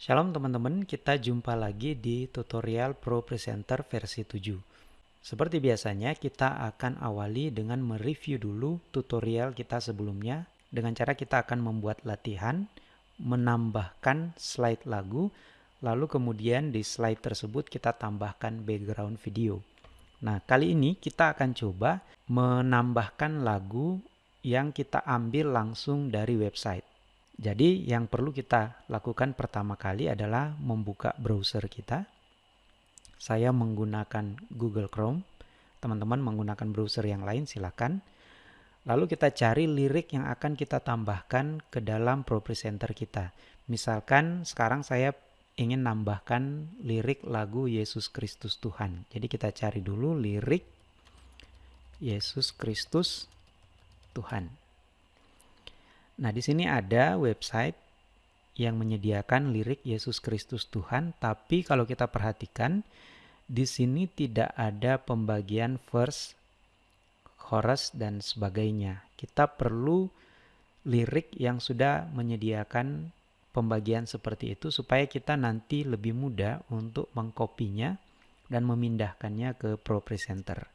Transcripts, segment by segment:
Shalom teman-teman, kita jumpa lagi di tutorial Pro Presenter versi 7. Seperti biasanya, kita akan awali dengan mereview dulu tutorial kita sebelumnya dengan cara kita akan membuat latihan, menambahkan slide lagu, lalu kemudian di slide tersebut kita tambahkan background video. Nah, kali ini kita akan coba menambahkan lagu yang kita ambil langsung dari website. Jadi yang perlu kita lakukan pertama kali adalah membuka browser kita. Saya menggunakan Google Chrome. Teman-teman menggunakan browser yang lain silakan. Lalu kita cari lirik yang akan kita tambahkan ke dalam Pro Presenter kita. Misalkan sekarang saya ingin nambahkan lirik lagu Yesus Kristus Tuhan. Jadi kita cari dulu lirik Yesus Kristus Tuhan. Nah, di sini ada website yang menyediakan lirik Yesus Kristus Tuhan, tapi kalau kita perhatikan di sini tidak ada pembagian verse, chorus dan sebagainya. Kita perlu lirik yang sudah menyediakan pembagian seperti itu supaya kita nanti lebih mudah untuk mengkopinya dan memindahkannya ke Pro Presenter.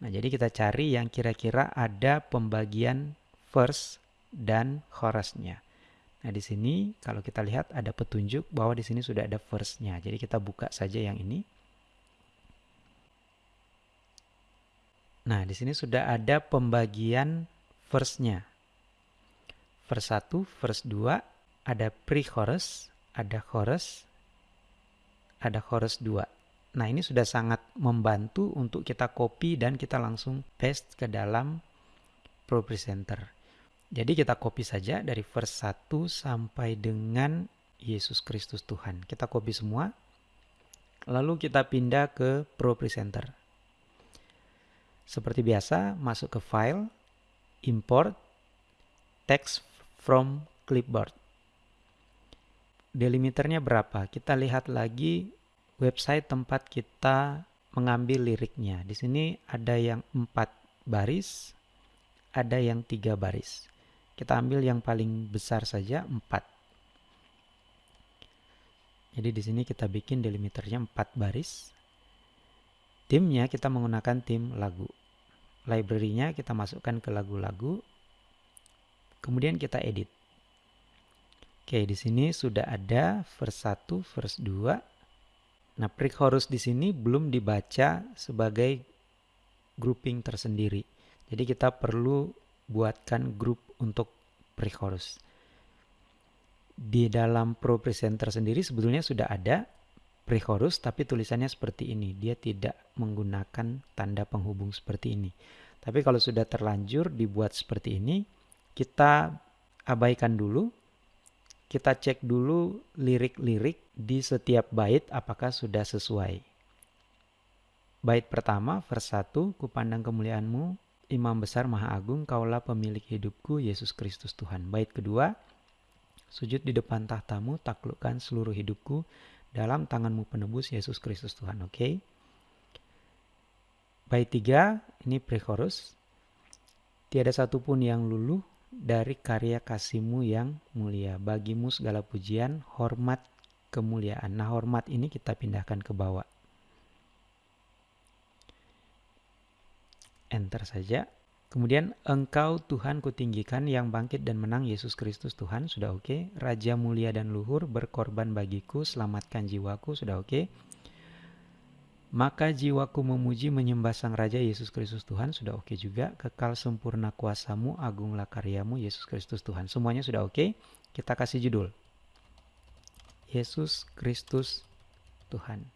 Nah, jadi kita cari yang kira-kira ada pembagian verse, dan chorusnya. Nah, di sini kalau kita lihat ada petunjuk bahwa di sini sudah ada verse-nya. Jadi kita buka saja yang ini. Nah, di sini sudah ada pembagian verse-nya. Verse 1, verse 2, ada pre-chorus, ada chorus, ada chorus 2. Nah, ini sudah sangat membantu untuk kita copy dan kita langsung paste ke dalam Pro Presenter. Jadi kita copy saja dari verse 1 sampai dengan Yesus Kristus Tuhan. Kita copy semua. Lalu kita pindah ke Pro Presenter. Seperti biasa, masuk ke file, import, text from clipboard. Delimiternya berapa? Kita lihat lagi website tempat kita mengambil liriknya. Di sini ada yang 4 baris, ada yang tiga baris. Kita ambil yang paling besar saja 4. Jadi di sini kita bikin delimiternya 4 baris. Timnya kita menggunakan tim lagu. Library-nya kita masukkan ke lagu-lagu. Kemudian kita edit. Oke, di sini sudah ada verse 1, verse 2. Nah, pre-chorus di sini belum dibaca sebagai grouping tersendiri. Jadi kita perlu buatkan grup untuk pre-chorus. Di dalam Pro Presenter sendiri sebetulnya sudah ada pre-chorus tapi tulisannya seperti ini. Dia tidak menggunakan tanda penghubung seperti ini. Tapi kalau sudah terlanjur dibuat seperti ini, kita abaikan dulu. Kita cek dulu lirik-lirik di setiap bait apakah sudah sesuai. Bait pertama, vers 1, Kupandang kemuliaanmu, Imam Besar Maha Agung, kaulah pemilik hidupku, Yesus Kristus Tuhan. Bait kedua, sujud di depan tahtamu, taklukkan seluruh hidupku, dalam tanganmu penebus Yesus Kristus Tuhan. Oke. Okay? Bait tiga, ini pre-chorus. Tiada satupun yang luluh dari karya kasihmu yang mulia. Bagimu segala pujian, hormat, kemuliaan. Nah hormat ini kita pindahkan ke bawah. Enter saja. Kemudian engkau Tuhan kutinggikan yang bangkit dan menang Yesus Kristus Tuhan sudah oke. Okay. Raja mulia dan luhur berkorban bagiku selamatkan jiwaku sudah oke. Okay. Maka jiwaku memuji menyembah Sang Raja Yesus Kristus Tuhan sudah oke okay juga. Kekal sempurna kuasamu, agunglah karyamu Yesus Kristus Tuhan. Semuanya sudah oke. Okay. Kita kasih judul. Yesus Kristus Tuhan.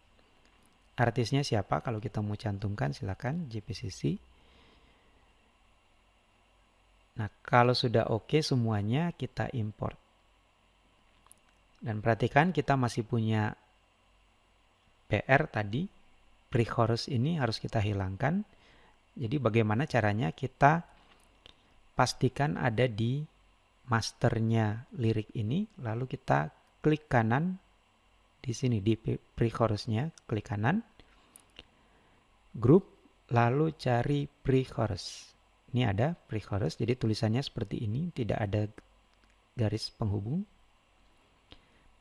Artisnya siapa? Kalau kita mau cantumkan silakan JPCC. Nah, kalau sudah oke okay semuanya kita import. Dan perhatikan kita masih punya PR tadi, pre-chorus ini harus kita hilangkan. Jadi bagaimana caranya kita pastikan ada di masternya lirik ini, lalu kita klik kanan di sini di pre-chorusnya, klik kanan, group, lalu cari pre-chorus. Ini ada pre-chorus, jadi tulisannya seperti ini, tidak ada garis penghubung.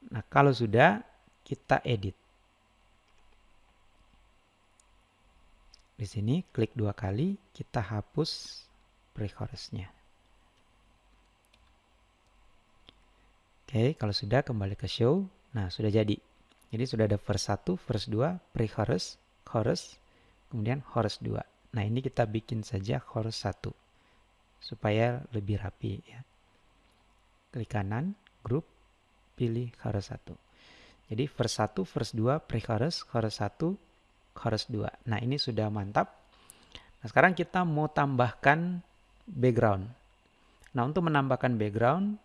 Nah, kalau sudah, kita edit. Di sini klik dua kali, kita hapus pre-chorusnya. Oke, kalau sudah kembali ke show. Nah, sudah jadi. Jadi sudah ada verse 1, verse 2, pre-chorus, chorus, kemudian chorus 2. Nah, ini kita bikin saja chorus 1 supaya lebih rapi ya. Klik kanan, grup, pilih chorus 1. Jadi verse 1, verse 2, pre-chorus, chorus 1, chorus 2. Nah, ini sudah mantap. Nah, sekarang kita mau tambahkan background. Nah, untuk menambahkan background,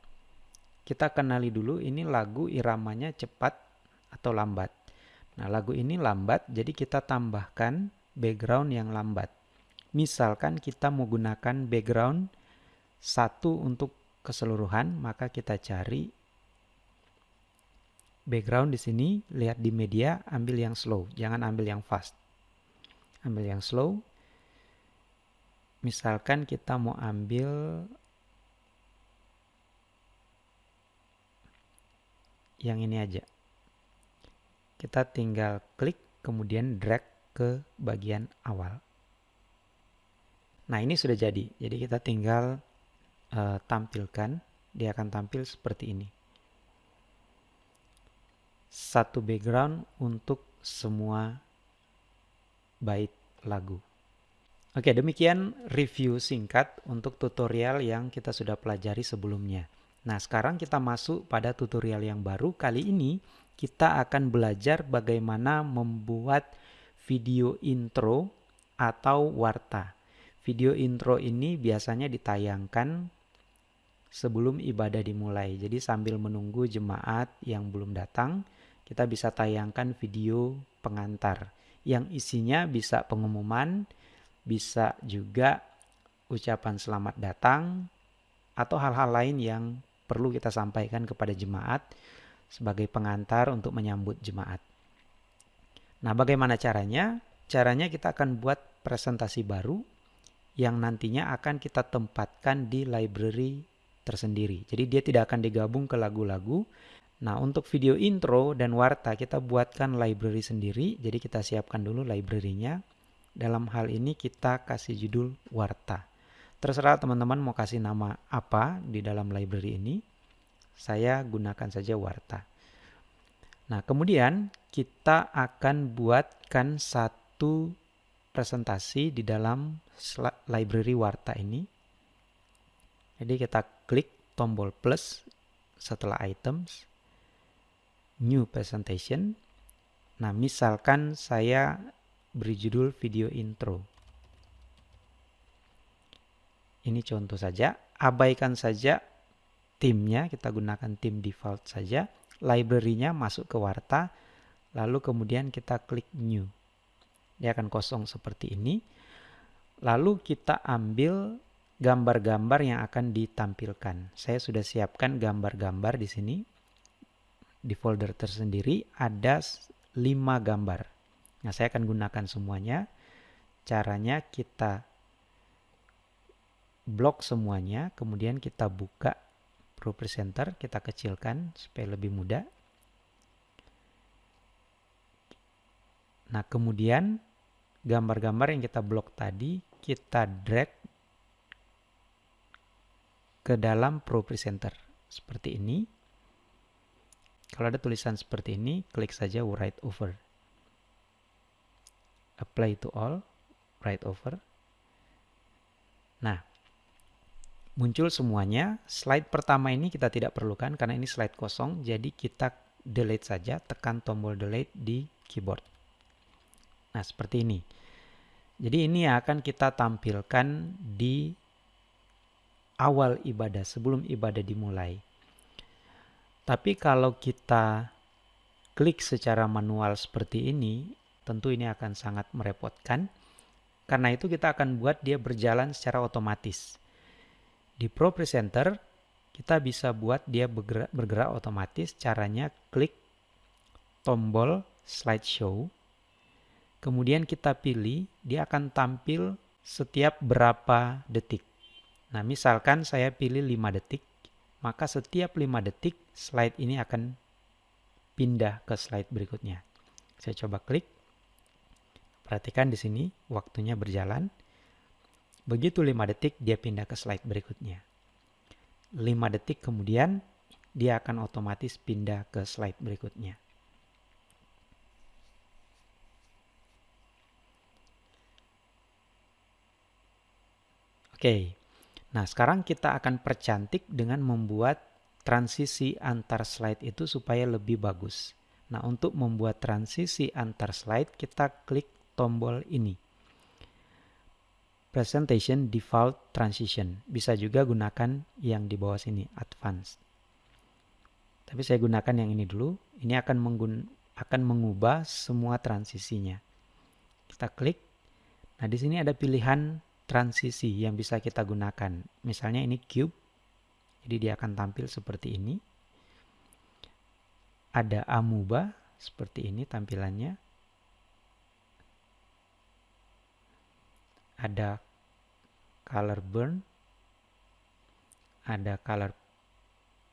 kita kenali dulu ini lagu iramanya cepat atau lambat. Nah, lagu ini lambat, jadi kita tambahkan background yang lambat. Misalkan kita menggunakan background satu untuk keseluruhan, maka kita cari background di sini, lihat di media, ambil yang slow, jangan ambil yang fast. Ambil yang slow. Misalkan kita mau ambil yang ini aja. Kita tinggal klik kemudian drag ke bagian awal. Nah ini sudah jadi. Jadi kita tinggal uh, tampilkan. Dia akan tampil seperti ini. Satu background untuk semua bait lagu. Oke, demikian review singkat untuk tutorial yang kita sudah pelajari sebelumnya. Nah, sekarang kita masuk pada tutorial yang baru. Kali ini kita akan belajar bagaimana membuat video intro atau warta. Video intro ini biasanya ditayangkan sebelum ibadah dimulai. Jadi sambil menunggu jemaat yang belum datang, kita bisa tayangkan video pengantar yang isinya bisa pengumuman, bisa juga ucapan selamat datang, atau hal-hal lain yang perlu kita sampaikan kepada jemaat sebagai pengantar untuk menyambut jemaat. Nah, bagaimana caranya? Caranya kita akan buat presentasi baru yang nantinya akan kita tempatkan di library tersendiri. Jadi dia tidak akan digabung ke lagu-lagu. Nah, untuk video intro dan warta kita buatkan library sendiri. Jadi kita siapkan dulu library-nya. Dalam hal ini kita kasih judul warta. Terserah teman-teman mau kasih nama apa di dalam library ini. Saya gunakan saja Warta. Nah, kemudian kita akan buatkan satu presentasi di dalam library Warta ini. Jadi kita klik tombol plus setelah items, new presentation. Nah, misalkan saya beri judul video intro. Ini contoh saja, abaikan saja timnya, kita gunakan tim default saja. Library-nya masuk ke Warta, lalu kemudian kita klik new. Dia akan kosong seperti ini. Lalu kita ambil gambar-gambar yang akan ditampilkan. Saya sudah siapkan gambar-gambar di sini. Di folder tersendiri ada 5 gambar. Nah, saya akan gunakan semuanya. Caranya kita blok semuanya, kemudian kita buka Pro Presenter, kita kecilkan supaya lebih mudah. Nah, kemudian gambar-gambar yang kita blok tadi kita drag ke dalam Pro Presenter seperti ini. Kalau ada tulisan seperti ini, klik saja write over. Apply to all, write over. Nah, muncul semuanya. Slide pertama ini kita tidak perlukan karena ini slide kosong, jadi kita delete saja, tekan tombol delete di keyboard. Nah, seperti ini. Jadi ini akan kita tampilkan di awal ibadah, sebelum ibadah dimulai. Tapi kalau kita klik secara manual seperti ini, tentu ini akan sangat merepotkan. Karena itu kita akan buat dia berjalan secara otomatis. Di Pro Presenter, kita bisa buat dia bergerak, bergerak otomatis. Caranya klik tombol slideshow. Kemudian kita pilih, dia akan tampil setiap berapa detik. Nah, misalkan saya pilih 5 detik, maka setiap 5 detik slide ini akan pindah ke slide berikutnya. Saya coba klik. Perhatikan di sini waktunya berjalan. Begitu 5 detik dia pindah ke slide berikutnya. 5 detik kemudian dia akan otomatis pindah ke slide berikutnya. Oke, nah sekarang kita akan percantik dengan membuat transisi antar slide itu supaya lebih bagus. Nah untuk membuat transisi antar slide kita klik tombol ini. Presentation Default Transition. Bisa juga gunakan yang di bawah sini, Advanced. Tapi saya gunakan yang ini dulu. Ini akan, akan mengubah semua transisinya. Kita klik. Nah di sini ada pilihan transisi yang bisa kita gunakan. Misalnya ini cube, jadi dia akan tampil seperti ini. Ada amuba, seperti ini tampilannya. Ada color burn, ada color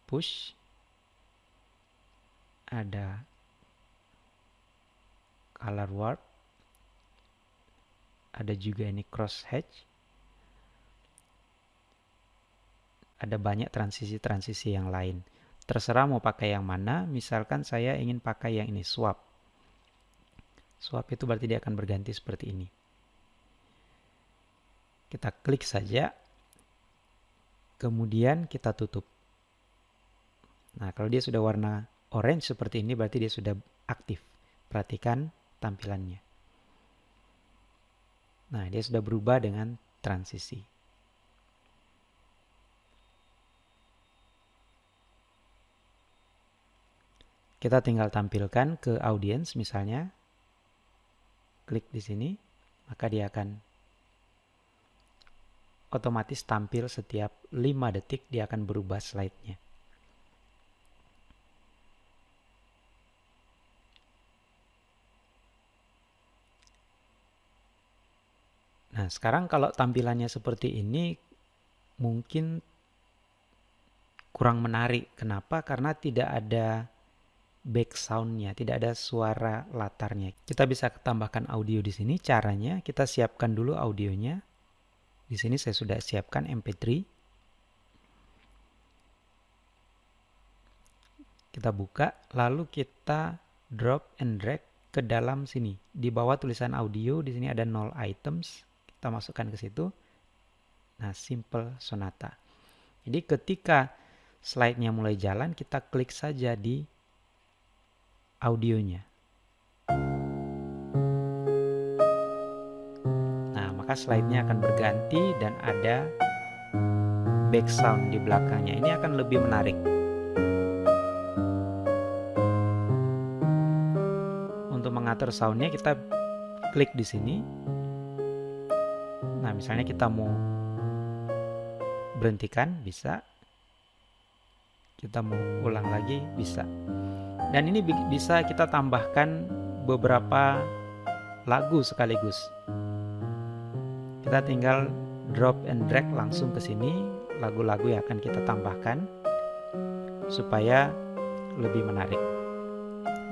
push, ada color warp, ada juga ini cross hatch, ada banyak transisi-transisi yang lain. Terserah mau pakai yang mana, misalkan saya ingin pakai yang ini, swap. Swap itu berarti dia akan berganti seperti ini. Kita klik saja, kemudian kita tutup. Nah, kalau dia sudah warna orange seperti ini, berarti dia sudah aktif. Perhatikan tampilannya. Nah, dia sudah berubah dengan transisi. Kita tinggal tampilkan ke audiens misalnya. Klik di sini, maka dia akan otomatis tampil setiap 5 detik dia akan berubah slide-nya. Nah, sekarang kalau tampilannya seperti ini mungkin kurang menarik. Kenapa? Karena tidak ada back soundnya, tidak ada suara latarnya. Kita bisa tambahkan audio di sini. Caranya kita siapkan dulu audionya. Di sini saya sudah siapkan MP3. Kita buka, lalu kita drop and drag ke dalam sini. Di bawah tulisan audio, di sini ada nol items. Kita masukkan ke situ. Nah, simple sonata. Jadi ketika slide-nya mulai jalan, kita klik saja di audionya. Maka slide-nya akan berganti dan ada background di belakangnya. Ini akan lebih menarik. Untuk mengatur soundnya kita klik di sini. Nah, misalnya kita mau berhentikan, bisa. Kita mau ulang lagi, bisa. Dan ini bisa kita tambahkan beberapa lagu sekaligus. Kita tinggal drop and drag langsung ke sini lagu-lagu yang akan kita tambahkan supaya lebih menarik.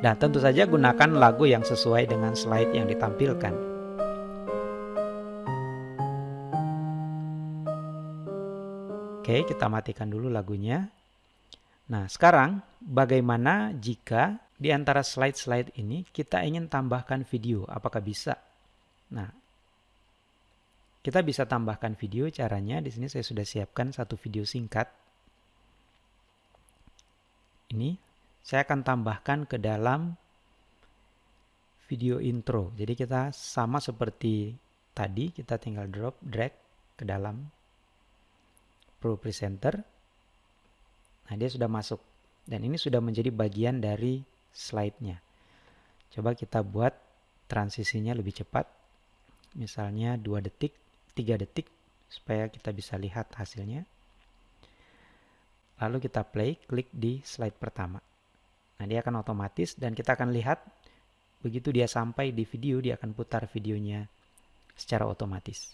Dan tentu saja gunakan lagu yang sesuai dengan slide yang ditampilkan. Oke, kita matikan dulu lagunya. Nah, sekarang bagaimana jika di antara slide-slide ini kita ingin tambahkan video? Apakah bisa? Nah, kita bisa tambahkan video caranya. Di sini saya sudah siapkan satu video singkat. Ini saya akan tambahkan ke dalam video intro. Jadi kita sama seperti tadi, kita tinggal drop, drag ke dalam Pro Presenter Nah, dia sudah masuk. Dan ini sudah menjadi bagian dari slide-nya. Coba kita buat transisinya lebih cepat. Misalnya 2 detik, 3 detik, supaya kita bisa lihat hasilnya. Lalu kita play, klik di slide pertama. Nah, dia akan otomatis dan kita akan lihat begitu dia sampai di video, dia akan putar videonya secara otomatis.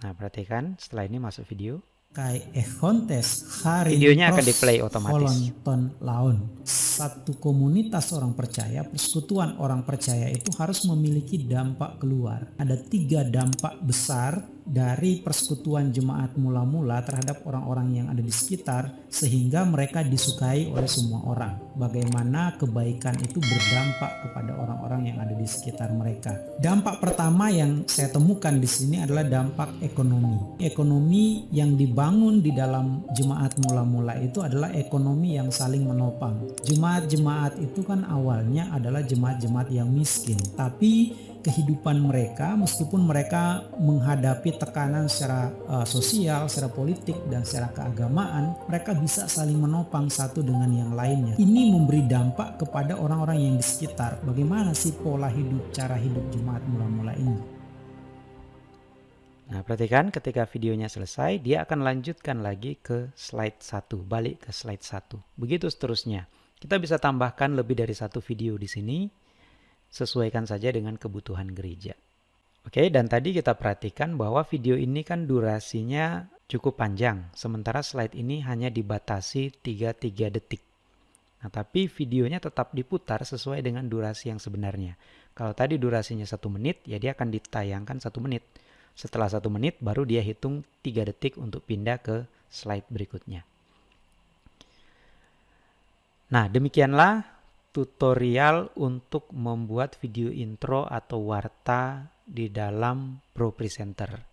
Nah, perhatikan setelah ini masuk video. Kai ehontes hari videonya akan di play otomatis. Ton laun satu komunitas orang percaya persekutuan orang percaya itu harus memiliki dampak keluar. Ada tiga dampak besar dari persekutuan jemaat mula-mula terhadap orang-orang yang ada di sekitar sehingga mereka disukai oleh semua orang. Bagaimana kebaikan itu berdampak kepada orang-orang yang ada di sekitar mereka. Dampak pertama yang saya temukan di sini adalah dampak ekonomi. Ekonomi yang dibangun di dalam jemaat mula-mula itu adalah ekonomi yang saling menopang. Jemaat-jemaat itu kan awalnya adalah jemaat-jemaat yang miskin, tapi kehidupan mereka meskipun mereka menghadapi tekanan secara uh, sosial, secara politik dan secara keagamaan, mereka bisa saling menopang satu dengan yang lainnya. Ini memberi dampak kepada orang-orang yang di sekitar. Bagaimana sih pola hidup, cara hidup jemaat mula-mula ini? Nah, perhatikan ketika videonya selesai, dia akan lanjutkan lagi ke slide 1, balik ke slide 1. Begitu seterusnya. Kita bisa tambahkan lebih dari satu video di sini sesuaikan saja dengan kebutuhan gereja. Oke, dan tadi kita perhatikan bahwa video ini kan durasinya cukup panjang, sementara slide ini hanya dibatasi 3-3 detik. Nah, tapi videonya tetap diputar sesuai dengan durasi yang sebenarnya. Kalau tadi durasinya satu menit, ya dia akan ditayangkan satu menit. Setelah satu menit, baru dia hitung 3 detik untuk pindah ke slide berikutnya. Nah, demikianlah tutorial untuk membuat video intro atau warta di dalam Pro Presenter.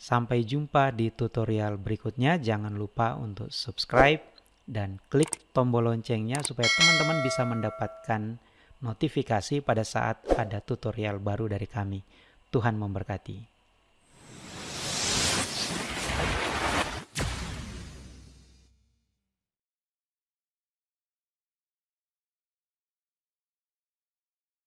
Sampai jumpa di tutorial berikutnya. Jangan lupa untuk subscribe dan klik tombol loncengnya supaya teman-teman bisa mendapatkan notifikasi pada saat ada tutorial baru dari kami. Tuhan memberkati.